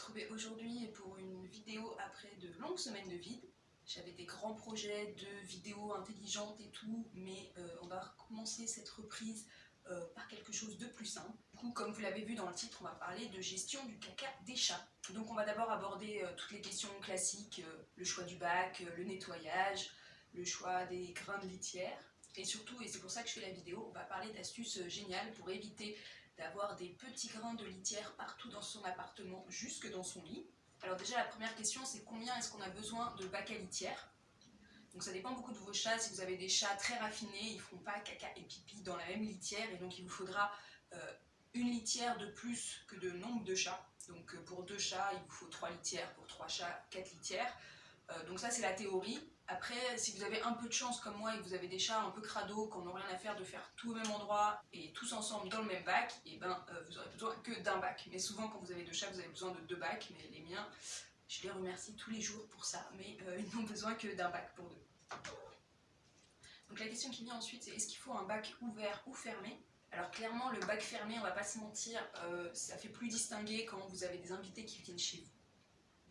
retrouver aujourd'hui pour une vidéo après de longues semaines de vide. J'avais des grands projets de vidéos intelligentes et tout, mais euh, on va recommencer cette reprise euh, par quelque chose de plus simple. Du coup, comme vous l'avez vu dans le titre, on va parler de gestion du caca des chats. Donc on va d'abord aborder euh, toutes les questions classiques, le choix du bac, le nettoyage, le choix des grains de litière, et surtout, et c'est pour ça que je fais la vidéo, on va parler d'astuces géniales pour éviter d'avoir des petits grains de litière partout dans son appartement, jusque dans son lit. Alors déjà, la première question, c'est combien est-ce qu'on a besoin de bac à litière? Donc ça dépend beaucoup de vos chats. Si vous avez des chats très raffinés, ils ne feront pas caca et pipi dans la même litière, et donc il vous faudra euh, une litière de plus que de nombre de chats. Donc euh, pour deux chats, il vous faut trois litières, pour trois chats, quatre litières. Euh, donc ça c'est la théorie. Après, si vous avez un peu de chance comme moi et que vous avez des chats un peu crado, qu'on n'a rien à faire de faire tout au même endroit et tous ensemble dans le même bac, et eh ben euh, vous aurez besoin que d'un bac. Mais souvent quand vous avez deux chats, vous avez besoin de deux bacs, mais les miens, je les remercie tous les jours pour ça, mais euh, ils n'ont besoin que d'un bac pour deux. Donc la question qui vient ensuite, c'est est-ce qu'il faut un bac ouvert ou fermé? Alors clairement, le bac fermé, on va pas se mentir, ça fait plus distinguer quand vous avez des invités qui viennent chez vous.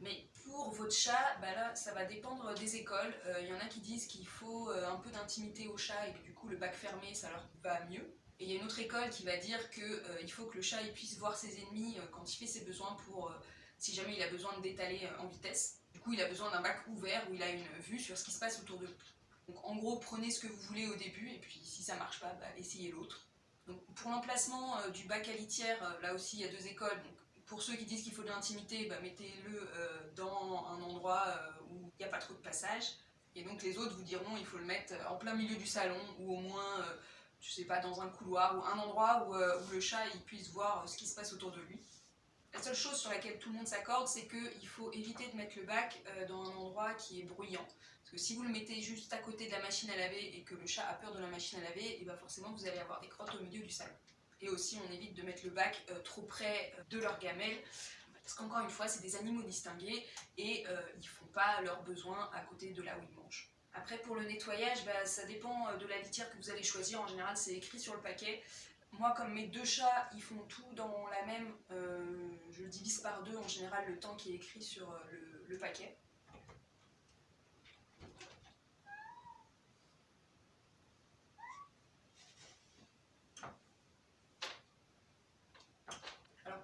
Mais pour votre chat, bah ça va dépendre des écoles. Il euh, y en a qui disent qu'il faut euh, un peu d'intimité au chat et que du coup le bac fermé, ça leur va mieux. Et il y a une autre école qui va dire qu'il euh, faut que le chat puisse voir ses ennemis quand il fait ses besoins pour, si jamais il a besoin de détaler en vitesse. Du coup, il a besoin d'un bac ouvert où il a une vue sur ce qui se passe autour de lui. Donc en gros, prenez ce que vous voulez au début et puis si ça marche pas, bah, essayez l'autre. Pour l'emplacement du bac à litière, là aussi il y a deux écoles. Pour ceux qui disent qu'il faut de l'intimité, bah, mettez-le euh, dans un endroit euh, où il n'y a pas trop de passage. Et donc les autres vous diront il faut le mettre en plein milieu du salon ou au moins, euh, je sais pas, dans un couloir ou un endroit où, le chat puisse voir ce qui se passe autour de lui. La seule chose sur laquelle tout le monde s'accorde, c'est qu'il faut éviter de mettre le bac dans un endroit qui est bruyant. Parce que si vous le mettez juste à côté de la machine à laver et que le chat a peur de la machine à laver, et bah forcément vous allez avoir des crottes au milieu du salon. Et aussi, on évite de mettre le bac euh, trop près euh, de leur gamelle, parce qu'encore une fois, c'est des animaux distingués et euh, ils ne font pas leurs besoins à côté de là où ils mangent. Après, pour le nettoyage, bah, ça dépend de la litière que vous allez choisir. En général, c'est écrit sur le paquet. Moi, comme mes deux chats, ils font tout dans la même, je le divise par deux en général le temps qui est écrit sur le paquet.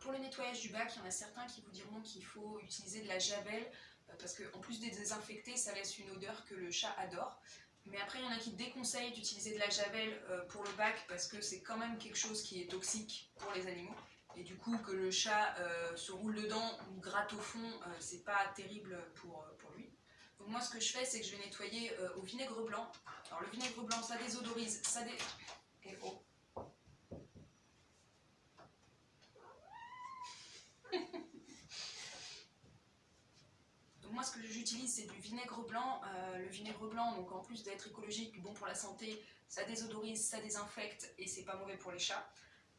Pour le nettoyage du bac, il y en a certains qui vous diront qu'il faut utiliser de la javel euh, parce qu'en plus de désinfecter, ça laisse une odeur que le chat adore. Mais après, il y en a qui déconseillent d'utiliser de la javel euh, pour le bac parce que c'est quand même quelque chose qui est toxique pour les animaux. Et du coup, que le chat euh, se roule dedans ou gratte au fond, c'est pas terrible pour, lui. Donc moi, ce que je fais, c'est que je vais nettoyer au vinaigre blanc. Alors le vinaigre blanc, ça désodorise, ça dé... Et oh, moi ce que j'utilise c'est du vinaigre blanc. Euh, le vinaigre blanc, donc en plus d'être écologique, bon pour la santé, ça désodorise, ça désinfecte et c'est pas mauvais pour les chats.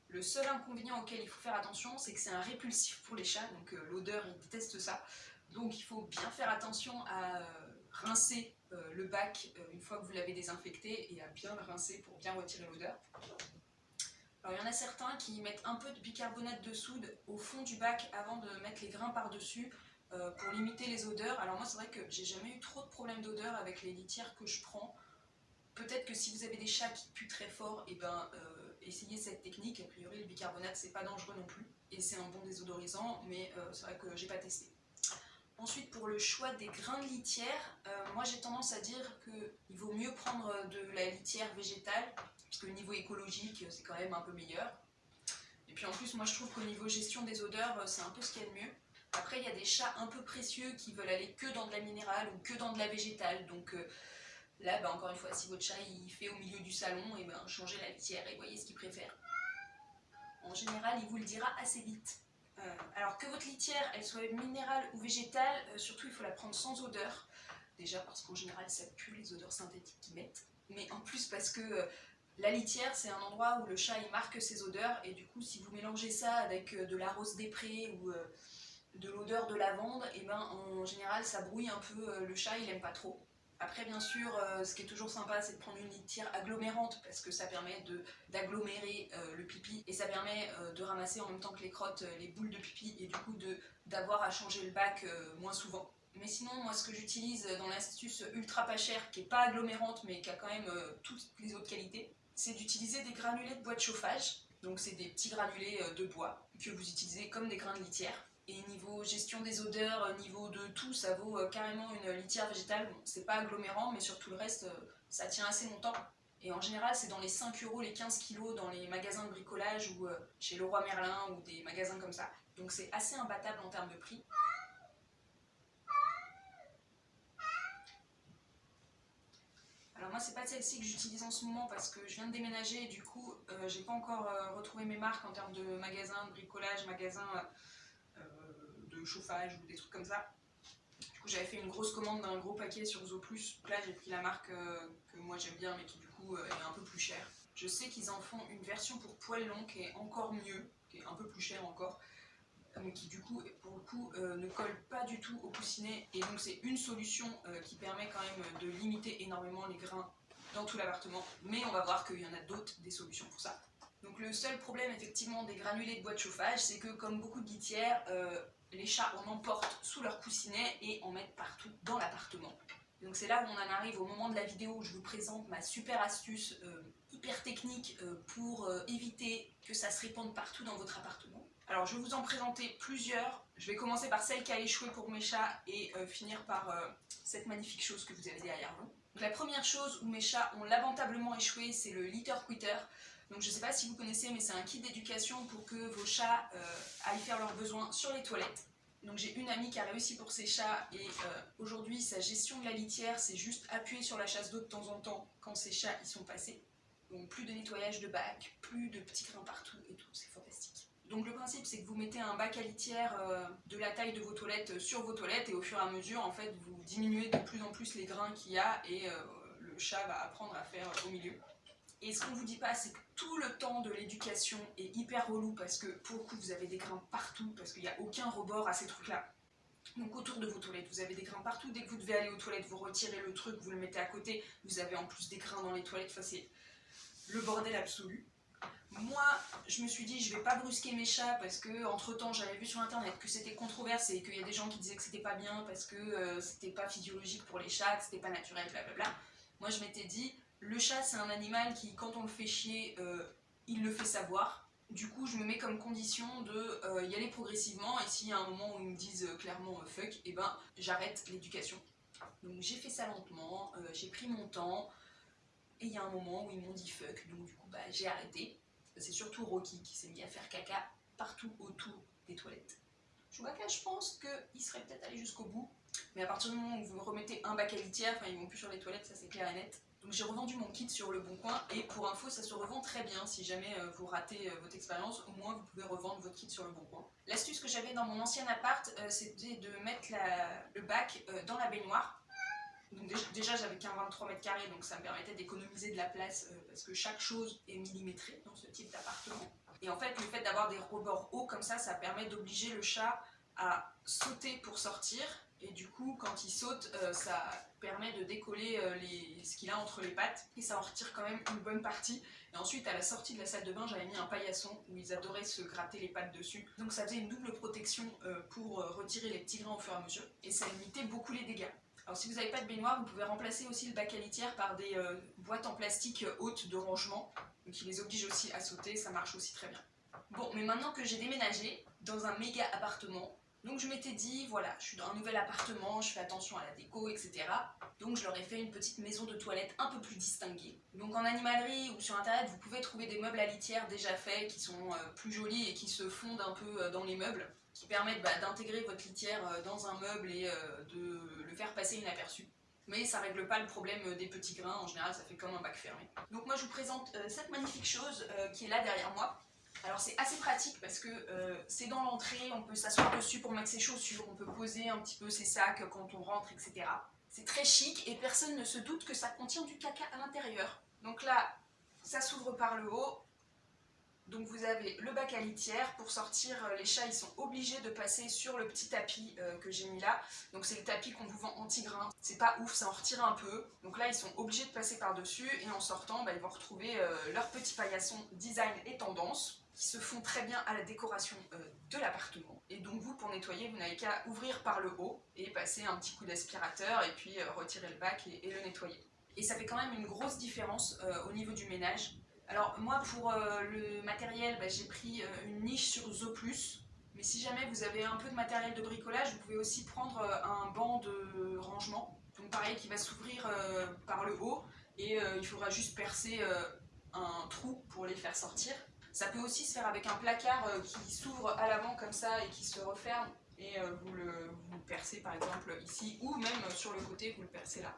Le seul inconvénient auquel il faut faire attention, c'est que c'est un répulsif pour les chats, donc euh, l'odeur, ils détestent ça. Donc il faut bien faire attention à euh, rincer le bac une fois que vous l'avez désinfecté et à bien le rincer pour bien retirer l'odeur. Alors il y en a certains qui mettent un peu de bicarbonate de soude au fond du bac avant de mettre les grains par-dessus. Euh, pour limiter les odeurs. Alors moi c'est vrai que j'ai jamais eu trop de problèmes d'odeur avec les litières que je prends. Peut-être que si vous avez des chats qui puent très fort, et eh ben, euh, essayez cette technique. A priori le bicarbonate c'est pas dangereux non plus. Et c'est un bon désodorisant, mais euh, c'est vrai que j'ai pas testé. Ensuite, pour le choix des grains de litière, moi j'ai tendance à dire qu'il vaut mieux prendre de la litière végétale, parce que niveau écologique, c'est quand même un peu meilleur. Et puis en plus, moi je trouve qu'au niveau gestion des odeurs, c'est un peu ce qu'il y a de mieux. Après, il y a des chats un peu précieux qui veulent aller que dans de la minérale ou que dans de la végétale. Donc euh, là, bah, encore une fois, si votre chat il fait au milieu du salon, et eh ben, changez la litière et voyez ce qu'il préfère. En général, il vous le dira assez vite. Euh, alors que votre litière, elle soit minérale ou végétale, euh, surtout il faut la prendre sans odeur. Déjà parce qu'en général, ça pue les odeurs synthétiques qu'ils mettent. Mais en plus parce que la litière, c'est un endroit où le chat il marque ses odeurs. Et du coup, si vous mélangez ça avec de la rose des prés ou de l'odeur de lavande, et ben en général ça brouille un peu, euh, le chat il aime pas trop. Après, bien sûr, euh, ce qui est toujours sympa, c'est de prendre une litière agglomérante parce que ça permet d'agglomérer euh, le pipi et ça permet euh, de ramasser en même temps que les crottes les boules de pipi et du coup d'avoir à changer le bac moins souvent. Mais sinon, moi, ce que j'utilise dans l'astuce ultra pas chère, qui est pas agglomérante mais qui a quand même toutes les autres qualités, c'est d'utiliser des granulés de bois de chauffage. Donc, c'est des petits granulés de bois que vous utilisez comme des grains de litière. Et niveau gestion des odeurs, euh, niveau de tout, ça vaut euh, carrément une litière végétale. Bon, c'est pas agglomérant, mais sur tout le reste, euh, ça tient assez longtemps. Et en général, c'est dans les 5 euros, les 15 kilos dans les magasins de bricolage ou chez Leroy Merlin ou des magasins comme ça. Donc c'est assez imbattable en termes de prix. Alors moi c'est pas celle-ci que j'utilise en ce moment parce que je viens de déménager et du coup j'ai pas encore retrouvé mes marques en termes de magasins, de bricolage, magasins chauffage ou des trucs comme ça. Du coup, j'avais fait une grosse commande d'un gros paquet sur Zo+. Là, j'ai pris la marque euh, que moi j'aime bien, mais qui du coup euh, est un peu plus chère. Je sais qu'ils en font une version pour poils longs qui est encore mieux, qui est un peu plus chère encore, mais qui du coup, pour le coup, euh, ne colle pas du tout au coussinet. Et donc c'est une solution qui permet quand même de limiter énormément les grains dans tout l'appartement. Mais on va voir qu'il y en a d'autres, des solutions pour ça. Donc le seul problème effectivement des granulés de bois de chauffage, c'est que comme beaucoup de litières, les chats en emportent sous leur coussinet et en mettent partout dans l'appartement. Donc c'est là où on en arrive au moment de la vidéo où je vous présente ma super astuce euh, hyper technique euh, pour euh, éviter que ça se répande partout dans votre appartement. Alors je vais vous en présenter plusieurs. Je vais commencer par celle qui a échoué pour mes chats et finir par cette magnifique chose que vous avez derrière vous. Donc, la première chose où mes chats ont lamentablement échoué, c'est le litter quitter. Donc je ne sais pas si vous connaissez, mais c'est un kit d'éducation pour que vos chats euh, aillent faire leurs besoins sur les toilettes. Donc j'ai une amie qui a réussi pour ses chats et euh, aujourd'hui sa gestion de la litière c'est juste appuyer sur la chasse d'eau de temps en temps quand ses chats y sont passés. Donc plus de nettoyage de bac, plus de petits grains partout et tout, c'est fantastique. Donc le principe c'est que vous mettez un bac à litière euh, de la taille de vos toilettes sur vos toilettes et au fur et à mesure en fait vous diminuez de plus en plus les grains qu'il y a et le chat va apprendre à faire au milieu. Et ce qu'on vous dit pas, c'est que tout le temps de l'éducation est hyper relou parce que pour le coup vous avez des grains partout parce qu'il n'y a aucun rebord à ces trucs là. Donc autour de vos toilettes, vous avez des grains partout. Dès que vous devez aller aux toilettes, vous retirez le truc, vous le mettez à côté. Vous avez en plus des grains dans les toilettes. Enfin, c'est le bordel absolu. Moi, je me suis dit, je vais pas brusquer mes chats parce que entre temps, j'avais vu sur internet que c'était controversé et qu'il y a des gens qui disaient que c'était pas bien parce que euh, c'était pas physiologique pour les chats, que c'était pas naturel, blablabla. Moi, je m'étais dit, le chat, c'est un animal qui, quand on le fait chier, euh, il le fait savoir. Du coup, je me mets comme condition de euh, y aller progressivement, et s'il y a un moment où ils me disent euh, clairement fuck, eh ben j'arrête l'éducation. Donc j'ai fait ça lentement, j'ai pris mon temps, et il y a un moment où ils m'ont dit fuck, donc du coup bah, j'ai arrêté. C'est surtout Rocky qui s'est mis à faire caca partout autour des toilettes. Chewbacca, je pense qu'il serait peut-être allé jusqu'au bout, mais à partir du moment où vous remettez un bac à litière, enfin ils vont plus sur les toilettes, ça c'est clair et net. Donc j'ai revendu mon kit sur le bon coin et pour info ça se revend très bien si jamais euh, vous ratez euh, votre expérience, au moins vous pouvez revendre votre kit sur le bon coin. L'astuce que j'avais dans mon ancien appart euh, c'était de mettre le bac dans la baignoire. Donc déjà j'avais qu'un 23 mètres carrés donc ça me permettait d'économiser de la place parce que chaque chose est millimétrée dans ce type d'appartement. Et en fait le fait d'avoir des rebords hauts comme ça ça permet d'obliger le chat à sauter pour sortir et du coup quand il saute ça permet de décoller euh, ce qu'il a entre les pattes et ça en retire quand même une bonne partie. Et ensuite à la sortie de la salle de bain j'avais mis un paillasson où ils adoraient se gratter les pattes dessus. Donc ça faisait une double protection euh, pour euh, retirer les petits grains au fur et à mesure et ça limitait beaucoup les dégâts. Alors si vous n'avez pas de baignoire, vous pouvez remplacer aussi le bac à litière par des boîtes en plastique hautes de rangement qui les obligent aussi à sauter, ça marche aussi très bien. Bon, mais maintenant que j'ai déménagé dans un méga appartement, donc je m'étais dit, voilà, je suis dans un nouvel appartement, je fais attention à la déco, etc. Donc je leur ai fait une petite maison de toilette un peu plus distinguée. Donc en animalerie ou sur internet, vous pouvez trouver des meubles à litière déjà faits, qui sont euh, plus jolis et qui se fondent un peu euh, dans les meubles, qui permettent bah, d'intégrer votre litière euh, dans un meuble et de le faire passer inaperçu. Mais ça règle pas le problème des petits grains, en général ça fait comme un bac fermé. Donc moi je vous présente cette magnifique chose qui est là derrière moi. Alors c'est assez pratique parce que euh, c'est dans l'entrée, on peut s'asseoir dessus pour mettre ses chaussures, on peut poser un petit peu ses sacs quand on rentre, etc. C'est très chic et personne ne se doute que ça contient du caca à l'intérieur. Donc là, ça s'ouvre par le haut. Donc vous avez le bac à litière, pour sortir les chats ils sont obligés de passer sur le petit tapis euh, que j'ai mis là. Donc c'est le tapis qu'on vous vend anti-grain, c'est pas ouf, ça en retire un peu. Donc là ils sont obligés de passer par dessus et en sortant bah, ils vont retrouver euh, leur petit paillasson design et tendance qui se font très bien à la décoration euh, de l'appartement. Et donc vous, pour nettoyer, vous n'avez qu'à ouvrir par le haut et passer un petit coup d'aspirateur et puis retirer le bac et, le nettoyer. Et ça fait quand même une grosse différence au niveau du ménage. Alors moi pour euh, le matériel, bah, j'ai pris euh, une niche sur Zo+, mais si jamais vous avez un peu de matériel de bricolage, vous pouvez aussi prendre euh, un banc de rangement, donc pareil qui va s'ouvrir par le haut, et il faudra juste percer un trou pour les faire sortir. Ça peut aussi se faire avec un placard qui s'ouvre à l'avant comme ça et qui se referme, et vous le vous percez par exemple ici, ou même sur le côté, vous le percez là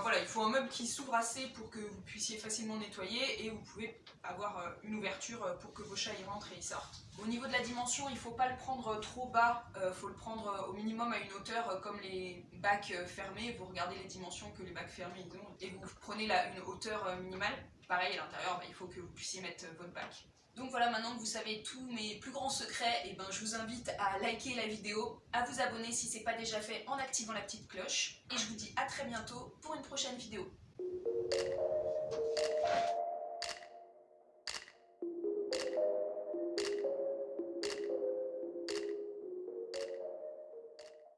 voilà, il faut un meuble qui s'ouvre assez pour que vous puissiez facilement nettoyer et vous pouvez avoir euh, une ouverture euh, pour que vos chats y rentrent et y sortent. Au niveau de la dimension, il ne faut pas le prendre trop bas, il euh, faut le prendre au minimum à une hauteur comme les bacs fermés. Vous regardez les dimensions que les bacs fermés ont et vous prenez une hauteur minimale. Pareil, à l'intérieur, bah, il faut que vous puissiez mettre votre bac. Donc voilà, maintenant que vous savez tous mes plus grands secrets, et eh ben, je vous invite à liker la vidéo, à vous abonner si ce n'est pas déjà fait en activant la petite cloche. Et je vous dis à très bientôt pour une prochaine vidéo.